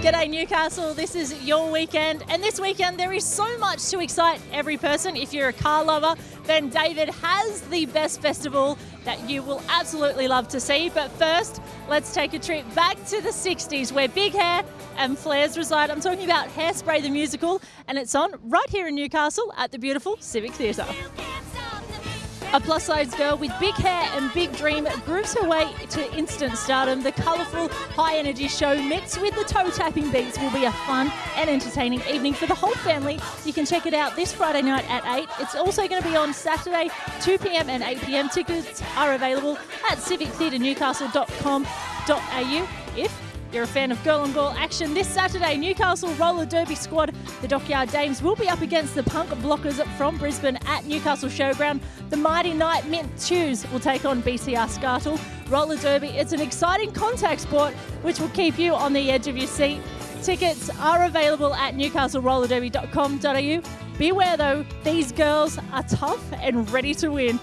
G'day Newcastle, this is your weekend and this weekend there is so much to excite every person. If you're a car lover, then David has the best festival that you will absolutely love to see. But first, let's take a trip back to the 60s where big hair and flares reside. I'm talking about Hairspray the musical and it's on right here in Newcastle at the beautiful Civic Theatre. A plus size girl with big hair and big dream grooves her way to instant stardom. The colourful, high energy show mixed with the toe tapping beats will be a fun and entertaining evening for the whole family. You can check it out this Friday night at 8. It's also going to be on Saturday, 2 pm and 8 pm. Tickets are available at civictheatrenewcastle.com.au if you're a fan of girl on girl action this Saturday, Newcastle Roller Derby squad, the Dockyard Dames, will be up against the Punk Blockers from Brisbane at Newcastle Showground. The Mighty Knight Mint Chews will take on BCR Scartle. Roller Derby, it's an exciting contact sport which will keep you on the edge of your seat. Tickets are available at newcastlerollerderby.com.au. Beware though, these girls are tough and ready to win.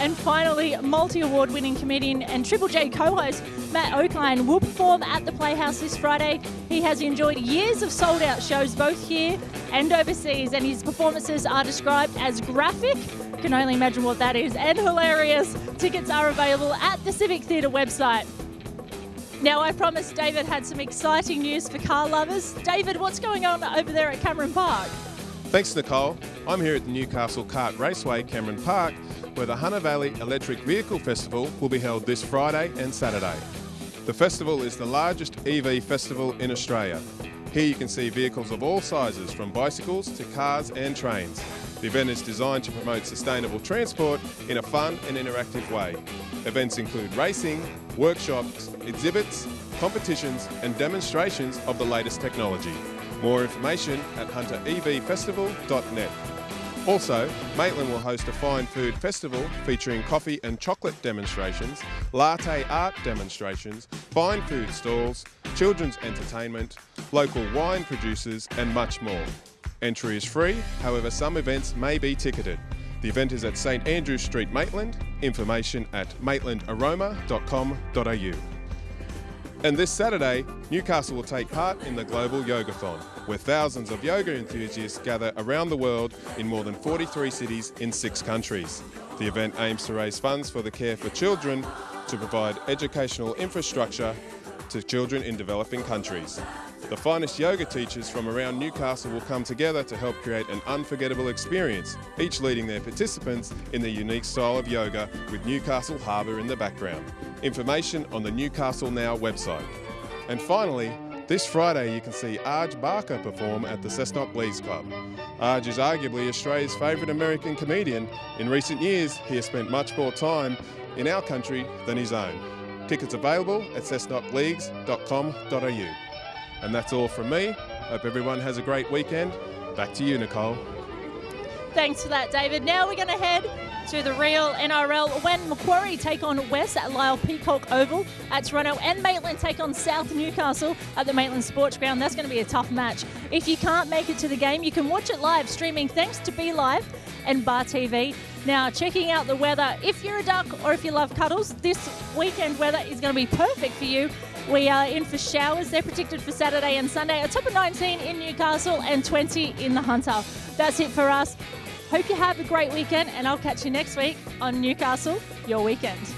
And finally, multi award winning comedian and Triple J co host Matt Okine will perform at the Playhouse this Friday. He has enjoyed years of sold out shows both here and overseas, and his performances are described as graphic. Can only imagine what that is, and hilarious. Tickets are available at the Civic Theatre website. Now, I promised David had some exciting news for car lovers. David, what's going on over there at Cameron Park? Thanks, Nicole. I'm here at the Newcastle Kart Raceway, Cameron Park, where the Hunter Valley Electric Vehicle Festival will be held this Friday and Saturday. The festival is the largest EV festival in Australia. Here you can see vehicles of all sizes, from bicycles to cars and trains. The event is designed to promote sustainable transport in a fun and interactive way. Events include racing, workshops, exhibits, competitions and demonstrations of the latest technology. More information at hunterevfestival.net. Also, Maitland will host a fine food festival featuring coffee and chocolate demonstrations, latte art demonstrations, fine food stalls, children's entertainment, local wine producers and much more. Entry is free, however some events may be ticketed. The event is at St Andrew Street, Maitland. Information at maitlandaroma.com.au. And this Saturday, Newcastle will take part in the Global Yogathon, where thousands of yoga enthusiasts gather around the world in more than 43 cities in six countries. The event aims to raise funds for the care for children to provide educational infrastructure to children in developing countries. The finest yoga teachers from around Newcastle will come together to help create an unforgettable experience, each leading their participants in their unique style of yoga with Newcastle Harbour in the background. Information on the Newcastle Now website. And finally, this Friday you can see Arj Barker perform at the Cessnock Leagues Club. Arj is arguably Australia's favourite American comedian. In recent years, he has spent much more time in our country than his own. Tickets available at cessnockleagues.com.au. And that's all from me. Hope everyone has a great weekend. Back to you, Nicole. Thanks for that, David. Now we're going to head to the real NRL when Macquarie take on West at Lyall Peacock Oval at Toronto and Maitland take on South Newcastle at the Maitland Sports Ground. That's going to be a tough match. If you can't make it to the game, you can watch it live streaming thanks to Be Live and Bar TV. Now, checking out the weather, if you're a duck or if you love cuddles, this weekend weather is going to be perfect for you. We are in for showers. They're predicted for Saturday and Sunday. A top of 19 in Newcastle and 20 in the Hunter. That's it for us. Hope you have a great weekend, and I'll catch you next week on Newcastle, your weekend.